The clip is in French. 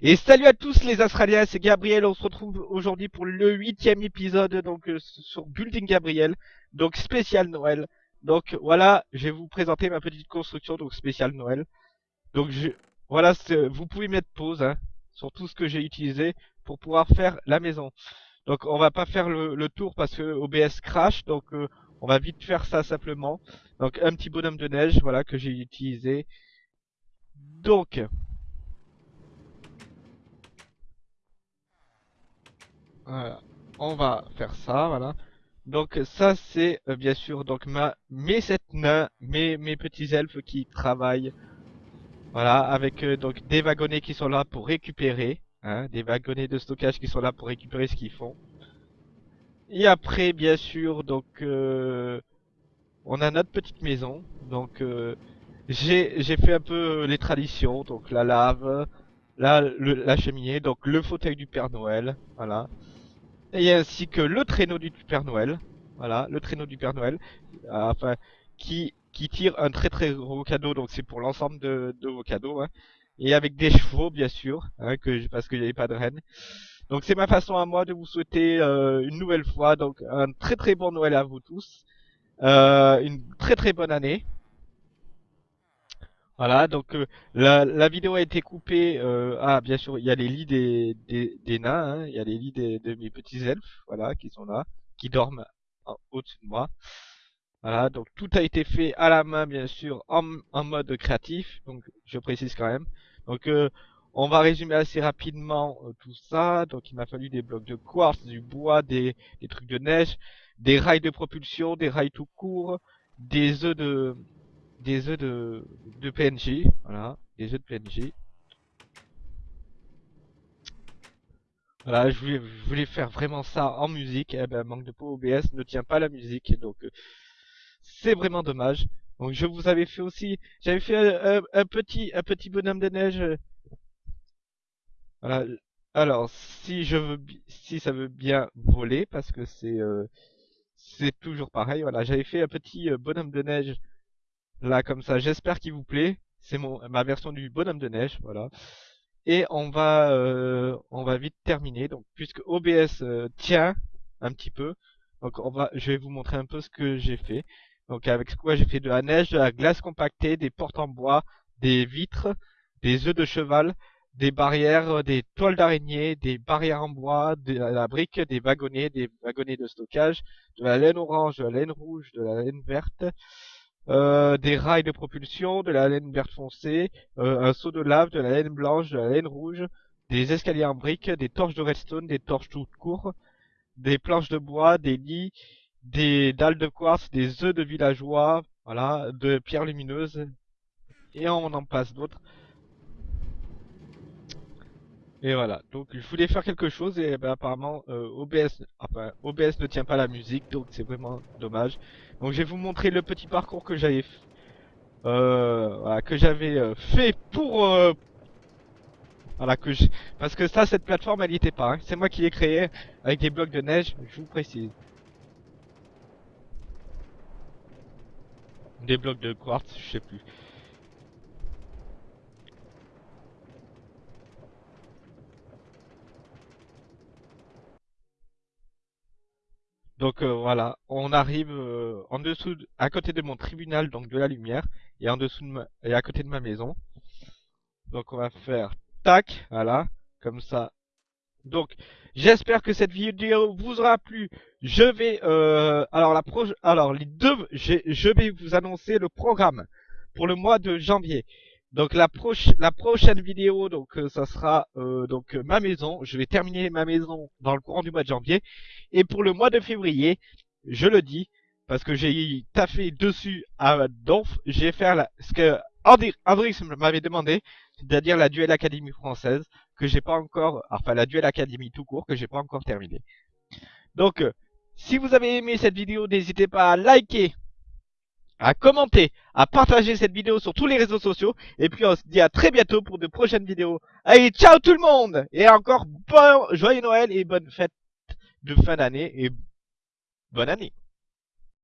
Et salut à tous les Australiens, c'est Gabriel, on se retrouve aujourd'hui pour le huitième épisode donc euh, sur Building Gabriel, donc spécial Noël. Donc voilà, je vais vous présenter ma petite construction donc spécial Noël. Donc je, voilà, vous pouvez mettre pause hein, sur tout ce que j'ai utilisé pour pouvoir faire la maison. Donc on va pas faire le, tour parce que OBS crash, donc euh, on va vite faire ça simplement. Donc un petit bonhomme de neige, voilà que j'ai utilisé. Donc Voilà. On va faire ça, voilà. Donc ça c'est euh, bien sûr donc ma mes sept nains, mes mes petits elfes qui travaillent. Voilà, avec euh, donc des wagonnets qui sont là pour récupérer, hein, des wagonnets de stockage qui sont là pour récupérer ce qu'ils font. Et après bien sûr donc euh, on a notre petite maison. Donc j'ai j'ai fait un peu les traditions, donc la lave, là la cheminée, donc le fauteuil du Père Noël, voilà et ainsi que le traîneau du Père Noël. Voilà, le traîneau du Père Noël, euh, enfin, qui, qui tire un très très gros cadeau, donc c'est pour l'ensemble de, vos cadeaux. Hein. Et avec des chevaux, bien sûr, hein, que parce qu'il n'y avait pas de reine. Donc c'est ma façon à moi de vous souhaiter euh, une nouvelle fois, donc un très très bon Noël à vous tous, euh, une très très bonne année. Voilà, donc euh, la, la, vidéo a été coupée. Euh, ah, bien sûr, il y a les lits des, des, des nains, hein, il y a les lits des, de mes petits elfes, voilà, qui sont là, qui dorment au-dessus de moi. Voilà, donc tout a été fait à la main, bien sûr, en, en mode créatif, donc je précise quand même. Donc euh, on va résumer assez rapidement euh, tout ça. Donc il m'a fallu des blocs de quartz, du bois, des, des trucs de neige, des rails de propulsion, des rails tout courts, des œufs de des œufs de, de PNJ, voilà, des œufs de PNJ. Voilà, je voulais, faire vraiment ça en musique, eh ben, manque de peau OBS ne tient pas la musique, donc euh, c'est vraiment dommage. Donc je vous avais fait aussi, j'avais fait un, petit, un petit bonhomme de neige. Voilà. Alors, si je veux, si ça veut bien voler, parce que c'est, euh, c'est toujours pareil. Voilà, j'avais fait un petit euh, bonhomme de neige Là, comme ça, j'espère qu'il vous plaît. C'est ma version du bonhomme de neige, voilà. Et on va euh, on va vite terminer. Donc, puisque OBS euh, tient un petit peu, donc on va, je vais vous montrer un peu ce que j'ai fait. Donc, avec quoi j'ai fait de la neige, de la glace compactée, des portes en bois, des vitres, des œufs de cheval, des barrières, des toiles d'araignée, des barrières en bois, de la brique, des wagonnets, des wagonnets de stockage, de la laine orange, de la laine rouge, de la laine verte, euh, des rails de propulsion, de la laine verte foncée, euh, un seau de lave, de la laine blanche, de la laine rouge, des escaliers en briques, des torches de redstone, des torches toutes courtes, des planches de bois, des lits, des dalles de quartz, des œufs de villageois, voilà, de pierres lumineuses, et on en passe d'autres. Et voilà, donc je voulais faire quelque chose et ben, apparemment euh, OBS, enfin, OBS ne tient pas la musique, donc c'est vraiment dommage. Donc je vais vous montrer le petit parcours que j'avais euh, que j'avais euh, fait pour euh, voilà que je... parce que ça cette plateforme elle y était pas, hein. c'est moi qui l'ai créé avec des blocs de neige, je vous précise. Des blocs de quartz, je sais plus. Donc euh, voilà, on arrive euh, en dessous, à côté de mon tribunal, donc de la lumière, et en dessous de et à côté de ma maison. Donc on va faire tac, voilà, comme ça. Donc j'espère que cette vidéo vous aura plu. Je vais, euh, alors la alors les deux, je vais vous annoncer le programme pour le mois de janvier. Donc la, la prochaine vidéo, donc ça sera donc ma maison. Je vais terminer ma maison dans le courant du mois de janvier. Et pour le mois de février, je le dis, parce que j'ai taffé dessus à Donf, j'ai fait la, ce que Andrix m'avait demandé, c'est-à-dire la Duel Académie française, que j'ai pas encore, enfin la Duel Académie tout court, que j'ai pas encore terminé. Donc, euh, si vous avez aimé cette vidéo, n'hésitez pas à liker, à commenter, à partager cette vidéo sur tous les réseaux sociaux. Et puis on se dit à très bientôt pour de prochaines vidéos. Allez, ciao tout le monde Et encore bon joyeux Noël et bonne fête de fin d'année et bonne année.